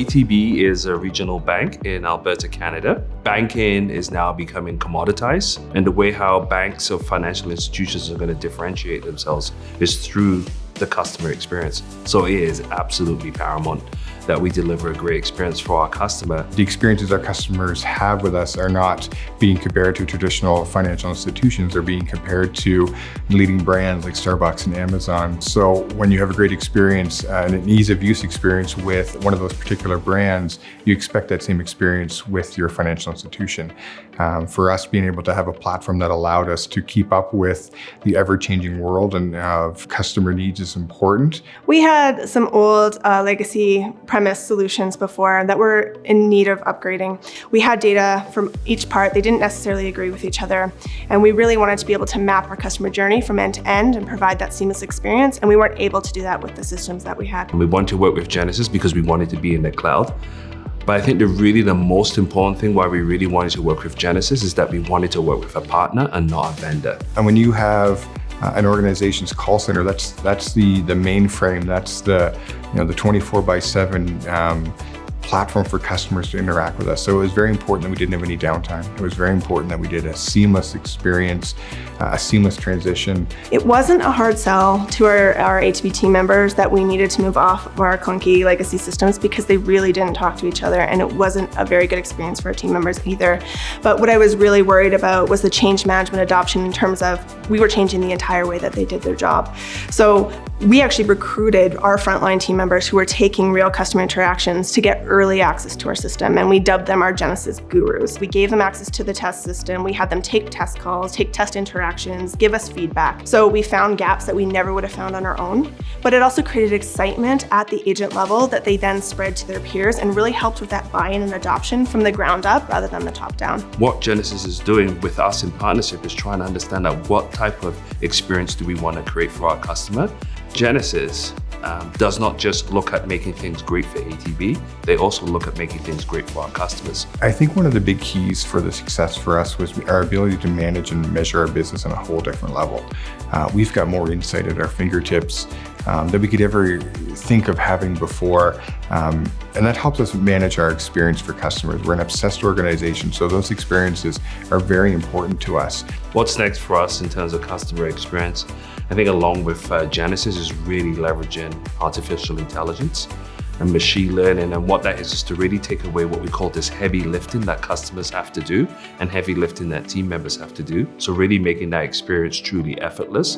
ATB is a regional bank in Alberta, Canada. Banking is now becoming commoditized and the way how banks or financial institutions are going to differentiate themselves is through the customer experience. So it is absolutely paramount that we deliver a great experience for our customer. The experiences our customers have with us are not being compared to traditional financial institutions. They're being compared to leading brands like Starbucks and Amazon. So when you have a great experience uh, and an ease of use experience with one of those particular brands, you expect that same experience with your financial institution. Um, for us, being able to have a platform that allowed us to keep up with the ever-changing world and of customer needs is important. We had some old uh, legacy premise solutions before that were in need of upgrading. We had data from each part. They didn't necessarily agree with each other. And we really wanted to be able to map our customer journey from end to end and provide that seamless experience. And we weren't able to do that with the systems that we had. We wanted to work with Genesys because we wanted to be in the cloud. But I think the really the most important thing why we really wanted to work with Genesys is that we wanted to work with a partner and not a vendor. And when you have uh, an organization's call center, that's that's the the mainframe, that's the you know the 24 by 7 um, platform for customers to interact with us. So it was very important that we didn't have any downtime. It was very important that we did a seamless experience, uh, a seamless transition. It wasn't a hard sell to our, our team members that we needed to move off of our clunky legacy systems because they really didn't talk to each other and it wasn't a very good experience for our team members either. But what I was really worried about was the change management adoption in terms of we were changing the entire way that they did their job. So we actually recruited our frontline team members who were taking real customer interactions to get early access to our system and we dubbed them our Genesys gurus. We gave them access to the test system. We had them take test calls, take test interactions, give us feedback. So we found gaps that we never would have found on our own, but it also created excitement at the agent level that they then spread to their peers and really helped with that buy-in and adoption from the ground up rather than the top down. What Genesys is doing with us in partnership is trying to understand what type of experience do we want to create for our customer Genesys um, does not just look at making things great for ATB, they also look at making things great for our customers. I think one of the big keys for the success for us was our ability to manage and measure our business on a whole different level. Uh, we've got more insight at our fingertips um, that we could ever think of having before. Um, and that helps us manage our experience for customers. We're an obsessed organization, so those experiences are very important to us. What's next for us in terms of customer experience? I think along with uh, Genesys is really leveraging artificial intelligence and machine learning and what that is is to really take away what we call this heavy lifting that customers have to do and heavy lifting that team members have to do. So really making that experience truly effortless.